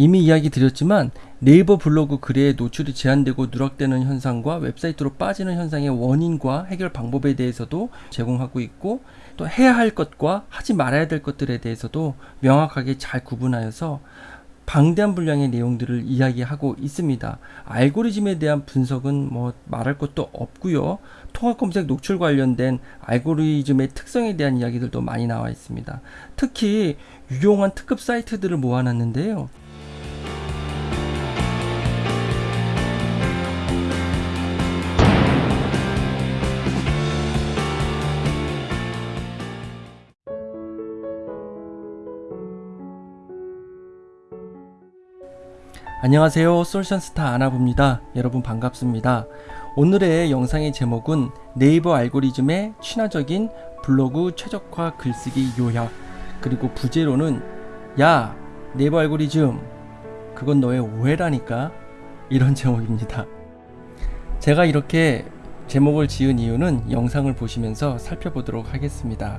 이미 이야기 드렸지만 네이버 블로그 글에 노출이 제한되고 누락되는 현상과 웹사이트로 빠지는 현상의 원인과 해결 방법에 대해서도 제공하고 있고 또 해야 할 것과 하지 말아야 될 것들에 대해서도 명확하게 잘 구분하여서 방대한 분량의 내용들을 이야기하고 있습니다. 알고리즘에 대한 분석은 뭐 말할 것도 없고요. 통합 검색 노출 관련된 알고리즘의 특성에 대한 이야기들도 많이 나와 있습니다. 특히 유용한 특급 사이트들을 모아놨는데요. 안녕하세요. 솔션스타 아나부입니다. 여러분 반갑습니다. 오늘의 영상의 제목은 네이버 알고리즘의 친화적인 블로그 최적화 글쓰기 요약 그리고 부제로는 야 네이버 알고리즘 그건 너의 오해라니까? 이런 제목입니다. 제가 이렇게 제목을 지은 이유는 영상을 보시면서 살펴보도록 하겠습니다.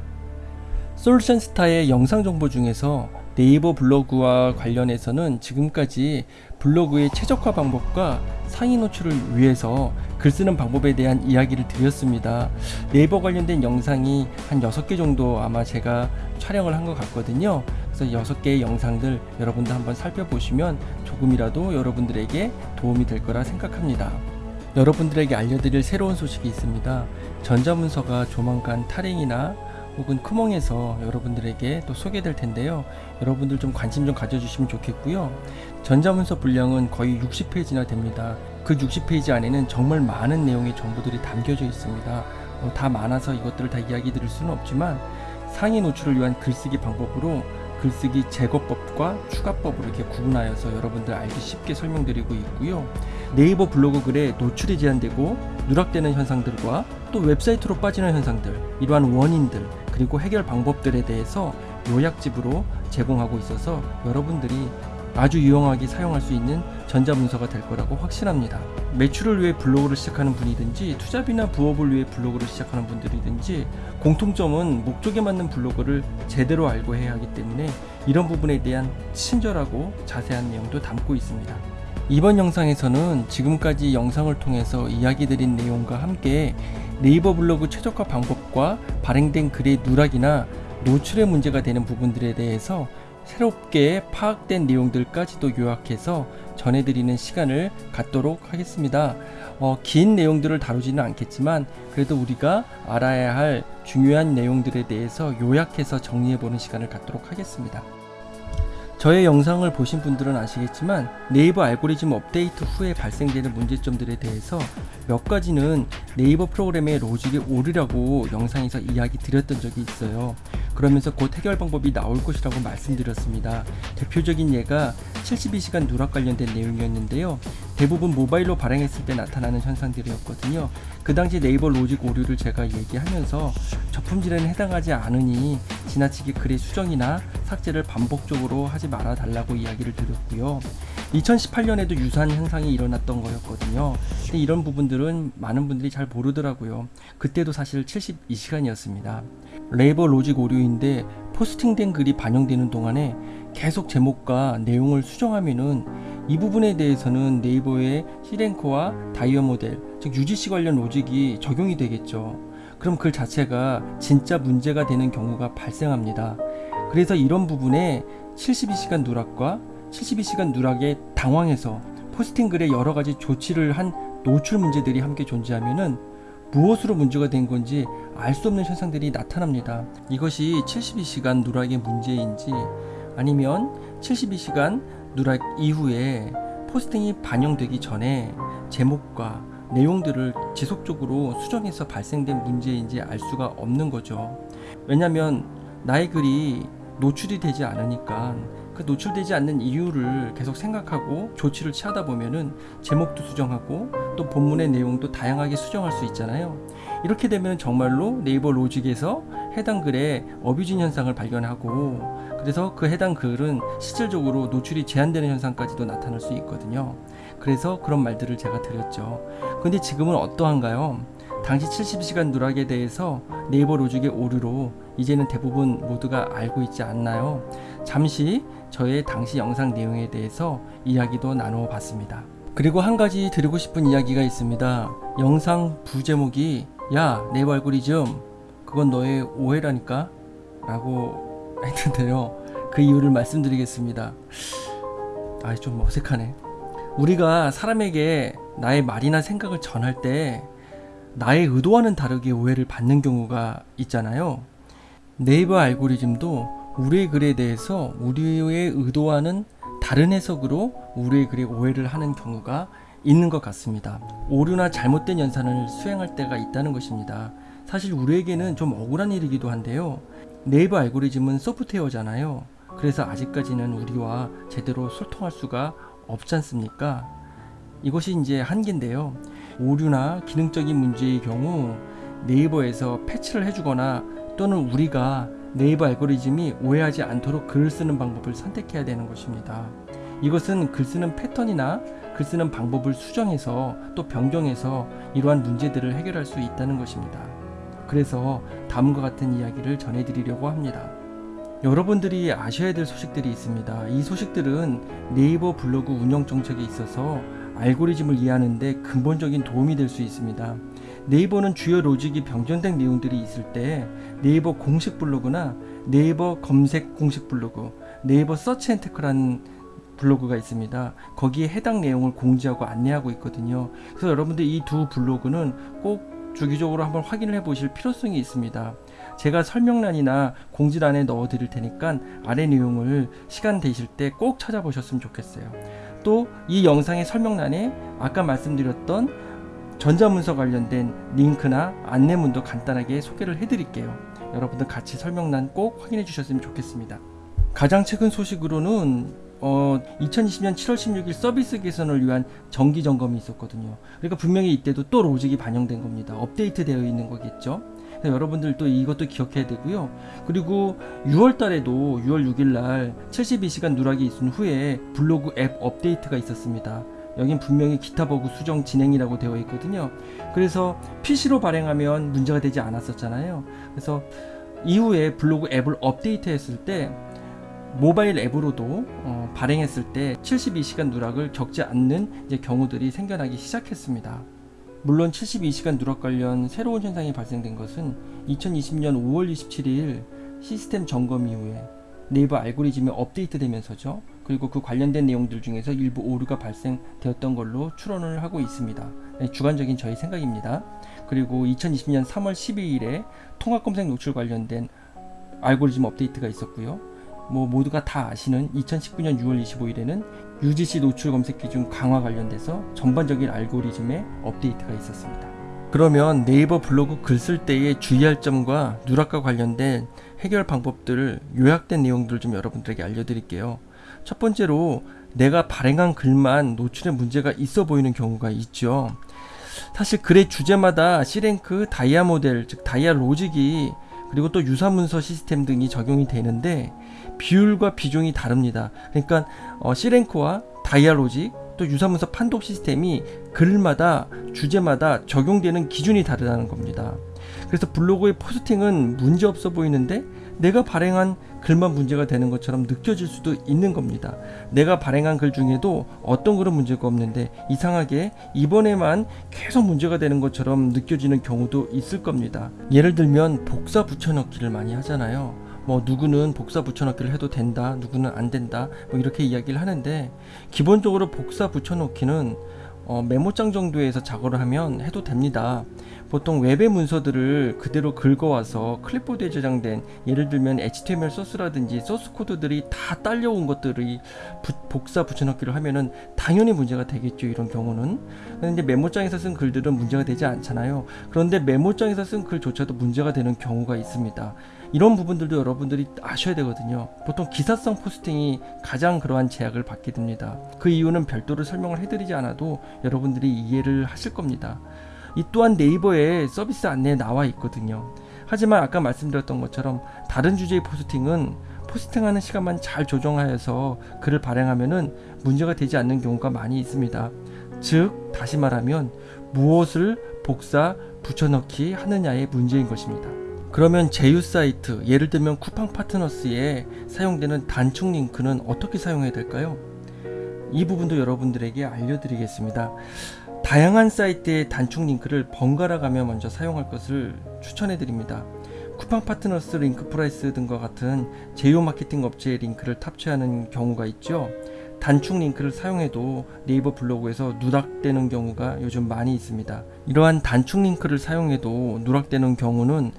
솔션스타의 영상 정보 중에서 네이버 블로그와 관련해서는 지금까지 블로그의 최적화 방법과 상위 노출을 위해서 글 쓰는 방법에 대한 이야기를 드렸습니다. 네이버 관련된 영상이 한 6개 정도 아마 제가 촬영을 한 것 같거든요. 그래서 6개의 영상들 여러분들 한번 살펴보시면 조금이라도 여러분들에게 도움이 될 거라 생각합니다. 여러분들에게 알려드릴 새로운 소식이 있습니다. 전자문서가 조만간 타링이나 혹은 크몽에서 여러분들에게 또 소개될 텐데요. 여러분들 좀 관심 좀 가져주시면 좋겠고요. 전자문서 분량은 거의 60페이지나 됩니다. 그 60페이지 안에는 정말 많은 내용의 정보들이 담겨져 있습니다. 어, 다 많아서 이것들을 다 이야기 드릴 수는 없지만 상위 노출을 위한 글쓰기 방법으로 글쓰기 제거법과 추가법으로 이렇게 구분하여서 여러분들 알기 쉽게 설명드리고 있고요. 네이버 블로그 글에 노출이 제한되고 누락되는 현상들과 또 웹사이트로 빠지는 현상들, 이러한 원인들, 그리고 해결 방법들에 대해서 요약집으로 제공하고 있어서 여러분들이 아주 유용하게 사용할 수 있는 전자문서가 될 거라고 확신합니다. 매출을 위해 블로그를 시작하는 분이든지 투자비나 부업을 위해 블로그를 시작하는 분들이든지 공통점은 목적에 맞는 블로그를 제대로 알고 해야 하기 때문에 이런 부분에 대한 친절하고 자세한 내용도 담고 있습니다. 이번 영상에서는 지금까지 영상을 통해서 이야기 드린 내용과 함께 네이버 블로그 최적화 방법과 발행된 글의 누락이나 노출의 문제가 되는 부분들에 대해서 새롭게 파악된 내용들까지도 요약해서 전해드리는 시간을 갖도록 하겠습니다. 어, 긴 내용들을 다루지는 않겠지만 그래도 우리가 알아야 할 중요한 내용들에 대해서 요약해서 정리해보는 시간을 갖도록 하겠습니다. 저의 영상을 보신 분들은 아시겠지만 네이버 알고리즘 업데이트 후에 발생되는 문제점들에 대해서 몇 가지는 네이버 프로그램의 로직이 오르라고 영상에서 이야기 드렸던 적이 있어요. 그러면서 곧 해결 방법이 나올 것이라고 말씀드렸습니다. 대표적인 예가 72시간 누락 관련된 내용이었는데요. 대부분 모바일로 발행했을 때 나타나는 현상들이었거든요. 그 당시 네이버 로직 오류를 제가 얘기하면서 저품질에는 해당하지 않으니 지나치게 글의 수정이나 삭제를 반복적으로 하지 말아 달라고 이야기를 드렸고요. 2018년에도 유사한 현상이 일어났던 거였거든요. 근데 이런 부분들은 많은 분들이 잘 모르더라고요. 그때도 사실 72시간이었습니다. 레이버 로직 오류인데 포스팅된 글이 반영되는 동안에 계속 제목과 내용을 수정하면은 이 부분에 대해서는 네이버의 시랭크와 다이어 모델, 즉 UGC 관련 로직이 적용이 되겠죠. 그럼 글 자체가 진짜 문제가 되는 경우가 발생합니다. 그래서 이런 부분에 72시간 누락과 72시간 누락에 당황해서 포스팅 글에 여러 가지 조치를 한 노출 문제들이 함께 존재하면은 무엇으로 문제가 된 건지 알 수 없는 현상들이 나타납니다. 이것이 72시간 누락의 문제인지 아니면 72시간 누락 이후에 포스팅이 반영되기 전에 제목과 내용들을 지속적으로 수정해서 발생된 문제인지 알 수가 없는 거죠. 왜냐면 나의 글이 노출이 되지 않으니까 그 노출되지 않는 이유를 계속 생각하고 조치를 취하다 보면은 제목도 수정하고 또 본문의 내용도 다양하게 수정할 수 있잖아요. 이렇게 되면 정말로 네이버 로직에서 해당 글에 어뷰진 현상을 발견하고 그래서 그 해당 글은 실질적으로 노출이 제한되는 현상까지도 나타날 수 있거든요. 그래서 그런 말들을 제가 드렸죠. 근데 지금은 어떠한가요? 당시 72시간 누락에 대해서 네이버 로직의 오류로 이제는 대부분 모두가 알고 있지 않나요? 잠시 저의 당시 영상 내용에 대해서 이야기도 나누어 봤습니다. 그리고 한 가지 드리고 싶은 이야기가 있습니다. 영상 부제목이 야 네이버 알고리즘 그건 너의 오해라니까 라고 했는데요. 그 이유를 말씀드리겠습니다. 아, 좀 어색하네. 우리가 사람에게 나의 말이나 생각을 전할 때 나의 의도와는 다르게 오해를 받는 경우가 있잖아요. 네이버 알고리즘도 우리의 글에 대해서 우리의 의도와는 다른 해석으로 우리의 글에 오해를 하는 경우가 있는 것 같습니다. 오류나 잘못된 연산을 수행할 때가 있다는 것입니다. 사실 우리에게는 좀 억울한 일이기도 한데요. 네이버 알고리즘은 소프트웨어잖아요. 그래서 아직까지는 우리와 제대로 소통할 수가 없지 않습니까? 이것이 이제 한계인데요. 오류나 기능적인 문제의 경우 네이버에서 패치를 해주거나 또는 우리가 네이버 알고리즘이 오해하지 않도록 글을 쓰는 방법을 선택해야 되는 것입니다. 이것은 글 쓰는 패턴이나 글 쓰는 방법을 수정해서 또 변경해서 이러한 문제들을 해결할 수 있다는 것입니다. 그래서 다음과 같은 이야기를 전해드리려고 합니다. 여러분들이 아셔야 될 소식들이 있습니다. 이 소식들은 네이버 블로그 운영 정책에 있어서 알고리즘을 이해하는데 근본적인 도움이 될 수 있습니다. 네이버는 주요 로직이 변경된 내용들이 있을 때 네이버 공식 블로그나 네이버 검색 공식 블로그, 네이버 Search and Tech라는 블로그가 있습니다. 거기에 해당 내용을 공지하고 안내하고 있거든요. 그래서 여러분들 이 두 블로그는 꼭 주기적으로 한번 확인을 해 보실 필요성이 있습니다. 제가 설명란이나 공지란에 넣어 드릴 테니까 아래 내용을 시간 되실 때 꼭 찾아보셨으면 좋겠어요. 또 이 영상의 설명란에 아까 말씀드렸던 전자문서 관련된 링크나 안내문도 간단하게 소개를 해드릴게요. 여러분들 같이 설명란 꼭 확인해 주셨으면 좋겠습니다. 가장 최근 소식으로는 어, 2020년 7월 16일 서비스 개선을 위한 정기 점검이 있었거든요. 그러니까 분명히 이때도 또 로직이 반영된 겁니다. 업데이트 되어 있는 거겠죠. 여러분들 또 이것도 기억해야 되고요. 그리고 6월 달에도 6월 6일 날 72시간 누락이 있은 후에 블로그 앱 업데이트가 있었습니다. 여긴 분명히 기타 버그 수정 진행이라고 되어 있거든요. 그래서 PC로 발행하면 문제가 되지 않았었잖아요. 그래서 이후에 블로그 앱을 업데이트했을 때 모바일 앱으로도 어, 발행했을 때 72시간 누락을 겪지 않는 경우들이 생겨나기 시작했습니다. 물론 72시간 누락 관련 새로운 현상이 발생된 것은 2020년 5월 27일 시스템 점검 이후에 네이버 알고리즘이 업데이트되면서죠. 그리고 그 관련된 내용들 중에서 일부 오류가 발생되었던 걸로 추론을 하고 있습니다. 네, 주관적인 저희 생각입니다. 그리고 2020년 3월 12일에 통합 검색 노출 관련된 알고리즘 업데이트가 있었고요. 뭐 모두가 다 아시는 2019년 6월 25일에는 UGC 노출 검색 기준 강화 관련돼서 전반적인 알고리즘의 업데이트가 있었습니다. 그러면 네이버 블로그 글 쓸 때에 주의할 점과 누락과 관련된 해결 방법들을 요약된 내용들을 좀 여러분들에게 알려드릴게요. 첫 번째로 내가 발행한 글만 노출에 문제가 있어 보이는 경우가 있죠. 사실 글의 주제마다 C랭크, 다이아 모델, 즉 다이아 로직이 그리고 또 유사문서 시스템 등이 적용이 되는데 비율과 비중이 다릅니다. 그러니까 어, C랭크와 다이아로직 또 유사문서 판독 시스템이 글마다 주제마다 적용되는 기준이 다르다는 겁니다. 그래서 블로그의 포스팅은 문제 없어 보이는데 내가 발행한 글만 문제가 되는 것처럼 느껴질 수도 있는 겁니다. 내가 발행한 글 중에도 어떤 글은 문제가 없는데 이상하게 이번에만 계속 문제가 되는 것처럼 느껴지는 경우도 있을 겁니다. 예를 들면 복사 붙여넣기를 많이 하잖아요. 뭐 누구는 복사 붙여넣기를 해도 된다, 누구는 안 된다, 뭐 이렇게 이야기를 하는데 기본적으로 복사 붙여넣기는 어, 메모장 정도에서 작업을 하면 해도 됩니다. 보통 웹의 문서들을 그대로 긁어와서 클립보드에 저장된 예를 들면 HTML 소스라든지 소스 코드들이 다 딸려온 것들이 부, 복사 붙여넣기를 하면은 당연히 문제가 되겠죠 이런 경우는. 그런데 메모장에서 쓴 글들은 문제가 되지 않잖아요. 그런데 메모장에서 쓴 글조차도 문제가 되는 경우가 있습니다 이런 부분들도 여러분들이 아셔야 되거든요. 보통 기사성 포스팅이 가장 그러한 제약을 받게 됩니다. 그 이유는 별도로 설명을 해드리지 않아도 여러분들이 이해를 하실 겁니다. 이 또한 네이버에 서비스 안내에 나와 있거든요. 하지만 아까 말씀드렸던 것처럼 다른 주제의 포스팅은 포스팅하는 시간만 잘 조정하여서 글을 발행하면은 문제가 되지 않는 경우가 많이 있습니다. 즉 다시 말하면 무엇을 복사 붙여넣기 하느냐의 문제인 것입니다. 그러면 제휴 사이트, 예를 들면 쿠팡 파트너스에 사용되는 단축 링크는 어떻게 사용해야 될까요? 이 부분도 여러분들에게 알려드리겠습니다. 다양한 사이트의 단축 링크를 번갈아 가며 먼저 사용할 것을 추천해 드립니다. 쿠팡 파트너스 링크 프라이스 등과 같은 제휴 마케팅 업체의 링크를 탑재하는 경우가 있죠. 단축 링크를 사용해도 네이버 블로그에서 누락되는 경우가 요즘 많이 있습니다. 이러한 단축 링크를 사용해도 누락되는 경우는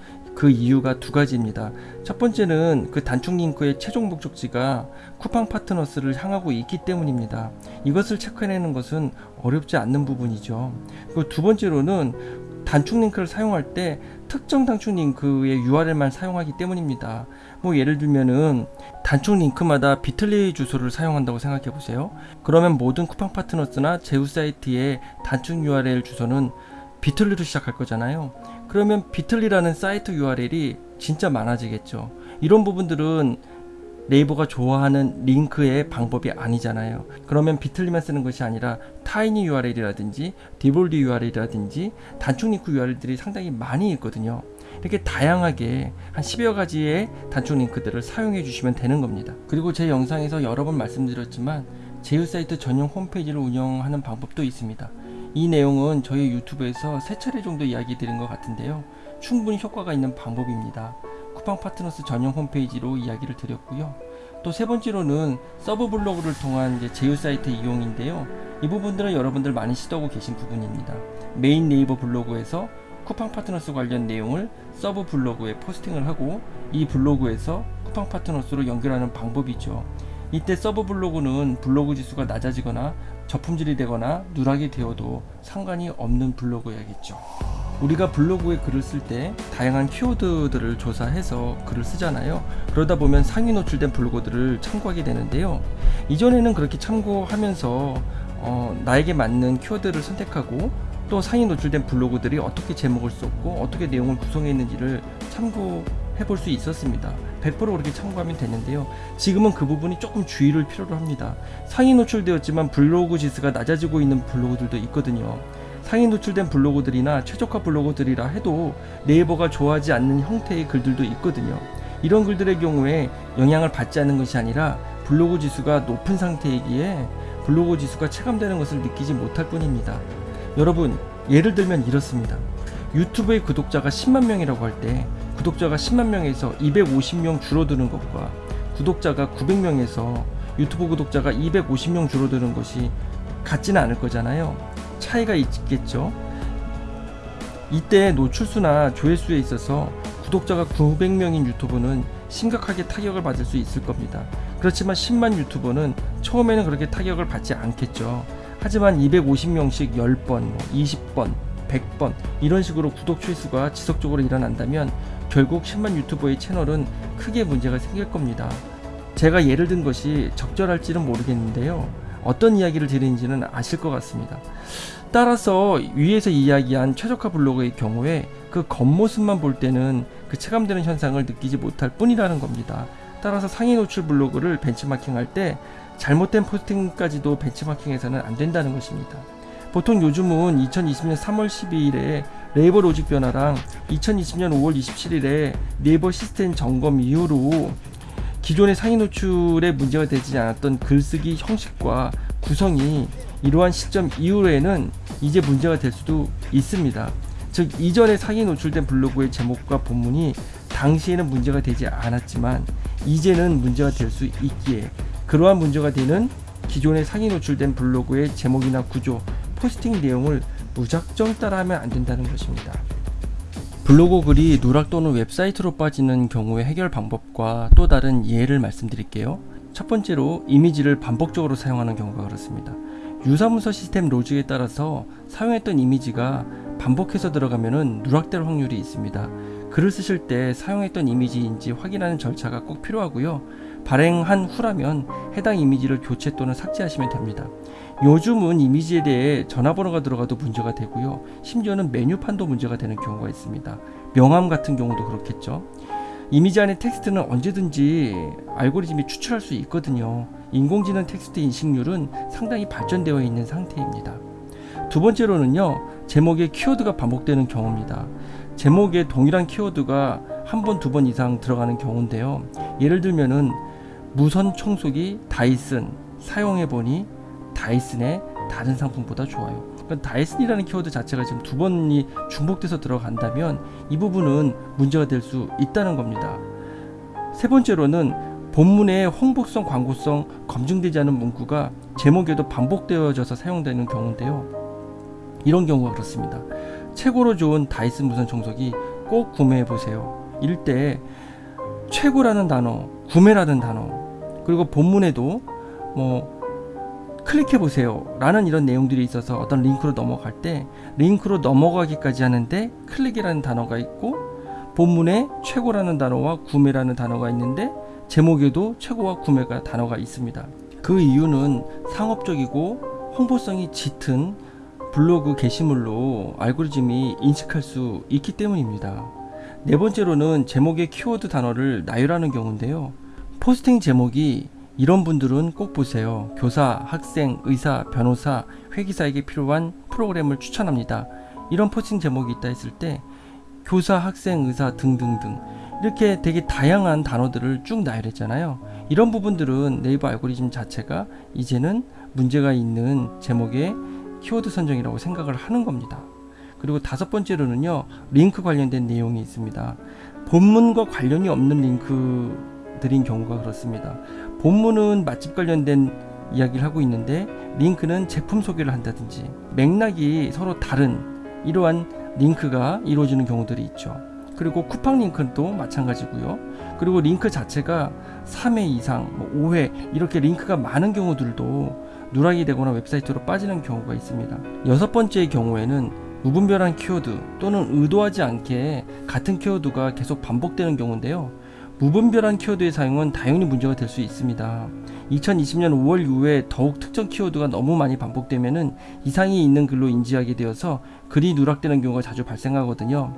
그 이유가 두 가지입니다. 첫 번째는 그 단축 링크의 최종 목적지가 쿠팡 파트너스를 향하고 있기 때문입니다. 이것을 체크해내는 것은 어렵지 않는 부분이죠. 그리고 두 번째로는 단축 링크를 사용할 때 특정 단축 링크의 URL만 사용하기 때문입니다. 뭐 예를 들면은 단축 링크마다 비틀리 주소를 사용한다고 생각해 보세요. 그러면 모든 쿠팡 파트너스나 제휴 사이트의 단축 URL 주소는 Bitly로 시작할 거잖아요. 그러면 Bitly라는 사이트 URL이 진짜 많아지겠죠. 이런 부분들은 네이버가 좋아하는 링크의 방법이 아니잖아요. 그러면 Bitly만 쓰는 것이 아니라 Tiny URL이라든지 디볼드 URL이라든지 단축 링크 URL들이 상당히 많이 있거든요. 이렇게 다양하게 한 10여 가지의 단축 링크들을 사용해 주시면 되는 겁니다. 그리고 제 영상에서 여러 번 말씀드렸지만 제휴 사이트 전용 홈페이지를 운영하는 방법도 있습니다. 이 내용은 저희 유튜브에서 세 차례 정도 이야기 드린 것 같은데요. 충분히 효과가 있는 방법입니다. 쿠팡 파트너스 전용 홈페이지로 이야기를 드렸고요. 또 세 번째로는 서브 블로그를 통한 이제 제휴 사이트 이용인데요. 이 부분들은 여러분들 많이 시도하고 계신 부분입니다. 메인 네이버 블로그에서 쿠팡 파트너스 관련 내용을 서브 블로그에 포스팅을 하고 이 블로그에서 쿠팡 파트너스로 연결하는 방법이죠. 이때 서브 블로그는 블로그 지수가 낮아지거나 저품질이 되거나 누락이 되어도 상관이 없는 블로그여야겠죠. 우리가 블로그에 글을 쓸 때 다양한 키워드들을 조사해서 글을 쓰잖아요. 그러다 보면 상위 노출된 블로그들을 참고하게 되는데요. 이전에는 그렇게 참고하면서 어, 나에게 맞는 키워드를 선택하고 또 상위 노출된 블로그들이 어떻게 제목을 썼고 어떻게 내용을 구성했는지를 참고 해볼 수 있었습니다. 100% 그렇게 참고하면 되는데요. 지금은 그 부분이 조금 주의를 필요로 합니다. 상위 노출되었지만 블로그 지수가 낮아지고 있는 블로그들도 있거든요. 상위 노출된 블로그들이나 최적화 블로그들이라 해도 네이버가 좋아하지 않는 형태의 글들도 있거든요. 이런 글들의 경우에 영향을 받지 않는 것이 아니라 블로그 지수가 높은 상태이기에 블로그 지수가 체감되는 것을 느끼지 못할 뿐입니다. 여러분, 예를 들면 이렇습니다. 유튜브의 구독자가 10만 명이라고 할 때 구독자가 10만 명에서 250명 줄어드는 것과 구독자가 900명에서 유튜브 구독자가 250명 줄어드는 것이 같지는 않을 거잖아요. 차이가 있겠죠. 이때 노출수나 조회수에 있어서 구독자가 900명인 유튜브는 심각하게 타격을 받을 수 있을 겁니다. 그렇지만 10만 유튜버는 처음에는 그렇게 타격을 받지 않겠죠. 하지만 250명씩 10번, 20번, 100번 이런 식으로 구독 취수가 지속적으로 일어난다면 결국 10만 유튜버의 채널은 크게 문제가 생길 겁니다. 제가 예를 든 것이 적절할지는 모르겠는데요. 어떤 이야기를 드리는지는 아실 것 같습니다. 따라서 위에서 이야기한 최적화 블로그의 경우에 그 겉모습만 볼 때는 그 체감되는 현상을 느끼지 못할 뿐이라는 겁니다. 따라서 상위 노출 블로그를 벤치마킹 할 때 잘못된 포스팅까지도 벤치마킹해서는 안 된다는 것입니다. 보통 요즘은 2020년 3월 12일에 네이버 로직 변화랑 2020년 5월 27일에 네이버 시스템 점검 이후로 기존의 상위 노출에 문제가 되지 않았던 글쓰기 형식과 구성이 이러한 시점 이후에는 이제 문제가 될 수도 있습니다. 즉 이전에 상위 노출된 블로그의 제목과 본문이 당시에는 문제가 되지 않았지만 이제는 문제가 될 수 있기에 그러한 문제가 되는 기존의 상위 노출된 블로그의 제목이나 구조, 포스팅 내용을 무작정 따라하면 안 된다는 것입니다. 블로그 글이 누락 또는 웹사이트로 빠지는 경우의 해결 방법과 또 다른 예를 말씀드릴게요. 첫 번째로 이미지를 반복적으로 사용하는 경우가 그렇습니다. 유사문서 시스템 로직에 따라서 사용했던 이미지가 반복해서 들어가면 누락될 확률이 있습니다. 글을 쓰실 때 사용했던 이미지인지 확인하는 절차가 꼭 필요하고요. 발행한 후라면 해당 이미지를 교체 또는 삭제하시면 됩니다. 요즘은 이미지에 대해 전화번호가 들어가도 문제가 되고요. 심지어는 메뉴판도 문제가 되는 경우가 있습니다. 명함 같은 경우도 그렇겠죠. 이미지 안에 텍스트는 언제든지 알고리즘이 추출할 수 있거든요. 인공지능 텍스트 인식률은 상당히 발전되어 있는 상태입니다. 두 번째로는요, 제목에 키워드가 반복되는 경우입니다. 제목에 동일한 키워드가 한 번, 두 번 이상 들어가는 경우인데요. 예를 들면은 무선 청소기 다이슨 사용해보니 다이슨의 다른 상품보다 좋아요. 그러니까 다이슨이라는 키워드 자체가 지금 두 번이 중복돼서 들어간다면 이 부분은 문제가 될 수 있다는 겁니다. 세 번째로는 본문의 홍보성, 광고성 검증되지 않은 문구가 제목에도 반복되어져서 사용되는 경우인데요. 이런 경우가 그렇습니다. 최고로 좋은 다이슨 무선 청소기 꼭 구매해 보세요. 이럴 때 최고라는 단어, 구매라는 단어, 그리고 본문에도 뭐 클릭해 보세요 라는 이런 내용들이 있어서 어떤 링크로 넘어갈 때 링크로 넘어가기까지 하는데 클릭이라는 단어가 있고 본문에 최고라는 단어와 구매라는 단어가 있는데 제목에도 최고와 구매가 단어가 있습니다. 그 이유는 상업적이고 홍보성이 짙은 블로그 게시물로 알고리즘이 인식할 수 있기 때문입니다. 네 번째로는 제목의 키워드 단어를 나열하는 경우인데요. 포스팅 제목이 이런 분들은 꼭 보세요. 교사, 학생, 의사, 변호사, 회계사에게 필요한 프로그램을 추천합니다. 이런 포스팅 제목이 있다 했을 때 교사, 학생, 의사 등등등 이렇게 되게 다양한 단어들을 쭉 나열했잖아요. 이런 부분들은 네이버 알고리즘 자체가 이제는 문제가 있는 제목의 키워드 선정이라고 생각을 하는 겁니다. 그리고 다섯 번째로는요, 링크 관련된 내용이 있습니다. 본문과 관련이 없는 링크들인 경우가 그렇습니다. 본문은 맛집 관련된 이야기를 하고 있는데, 링크는 제품 소개를 한다든지, 맥락이 서로 다른 이러한 링크가 이루어지는 경우들이 있죠. 그리고 쿠팡 링크는 또 마찬가지고요. 그리고 링크 자체가 3회 이상, 뭐 5회 이렇게 링크가 많은 경우들도 누락이 되거나 웹사이트로 빠지는 경우가 있습니다. 여섯 번째의 경우에는 무분별한 키워드 또는 의도하지 않게 같은 키워드가 계속 반복되는 경우인데요. 무분별한 키워드의 사용은 당연히 문제가 될 수 있습니다. 2020년 5월 이후에 더욱 특정 키워드가 너무 많이 반복되면은 이상이 있는 글로 인지하게 되어서 글이 누락되는 경우가 자주 발생하거든요.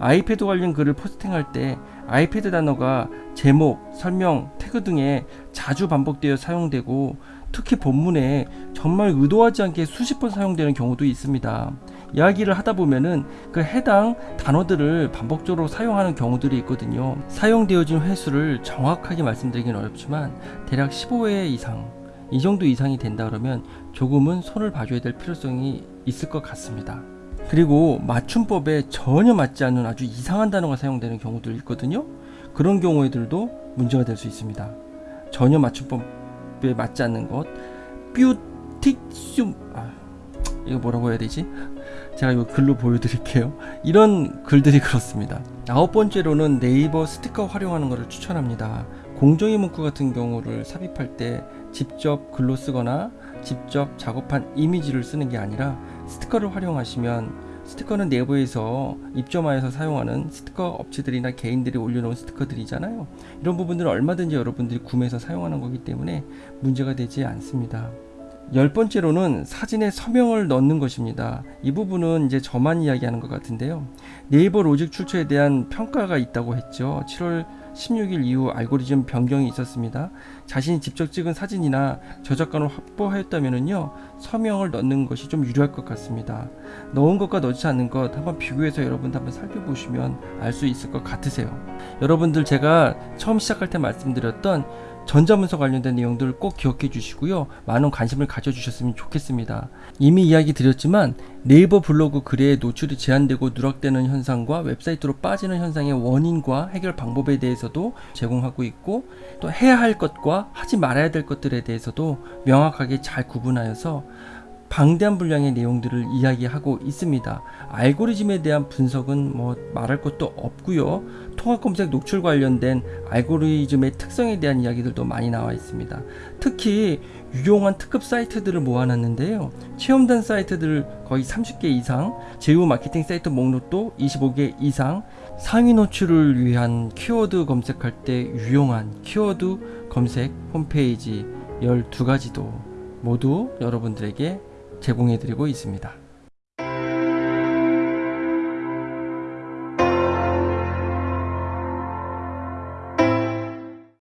아이패드 관련 글을 포스팅할 때 아이패드 단어가 제목, 설명, 태그 등에 자주 반복되어 사용되고 특히 본문에 정말 의도하지 않게 수십 번 사용되는 경우도 있습니다. 이야기를 하다 보면은 그 해당 단어들을 반복적으로 사용하는 경우들이 있거든요. 사용되어진 횟수를 정확하게 말씀드리긴 어렵지만 대략 15회 이상 이 정도 이상이 된다 그러면 조금은 손을 봐줘야 될 필요성이 있을 것 같습니다. 그리고 맞춤법에 전혀 맞지 않는 아주 이상한 단어가 사용되는 경우도 있거든요. 그런 경우에들도 문제가 될 수 있습니다. 전혀 맞춤법에 맞지 않는 것, 뷰틱슘, 아, 이거 뭐라고 해야 되지? 제가 이거 글로 보여드릴게요. 이런 글들이 그렇습니다. 아홉 번째로는 네이버 스티커 활용하는 것을 추천합니다. 공정의 문구 같은 경우를 삽입할 때 직접 글로 쓰거나 직접 작업한 이미지를 쓰는 게 아니라 스티커를 활용하시면 스티커는 내부에서 입점하여서 사용하는 스티커 업체들이나 개인들이 올려놓은 스티커들이잖아요. 이런 부분들은 얼마든지 여러분들이 구매해서 사용하는 거기 때문에 문제가 되지 않습니다. 열 번째로는 사진에 서명을 넣는 것입니다. 이 부분은 이제 저만 이야기하는 것 같은데요. 네이버 로직 출처에 대한 평가가 있다고 했죠. 7월 16일 이후 알고리즘 변경이 있었습니다. 자신이 직접 찍은 사진이나 저작권을 확보하였다면요 서명을 넣는 것이 좀 유리할 것 같습니다. 넣은 것과 넣지 않는 것 한번 비교해서 여러분들 한번 살펴보시면 알 수 있을 것 같으세요. 여러분들 제가 처음 시작할 때 말씀드렸던 전자문서 관련된 내용들을 꼭 기억해 주시고요. 많은 관심을 가져주셨으면 좋겠습니다. 이미 이야기 드렸지만 네이버 블로그 글에 노출이 제한되고 누락되는 현상과 웹사이트로 빠지는 현상의 원인과 해결 방법에 대해서도 제공하고 있고 또 해야 할 것과 하지 말아야 될 것들에 대해서도 명확하게 잘 구분하여서 방대한 분량의 내용들을 이야기하고 있습니다. 알고리즘에 대한 분석은 뭐 말할 것도 없고요. 통합 검색 노출 관련된 알고리즘의 특성에 대한 이야기들도 많이 나와 있습니다. 특히 유용한 특급 사이트들을 모아놨는데요. 체험단 사이트들 거의 30개 이상, 제휴 마케팅 사이트 목록도 25개 이상, 상위 노출을 위한 키워드 검색할 때 유용한 키워드 검색 홈페이지 12가지도 모두 여러분들에게 제공해드리고 있습니다.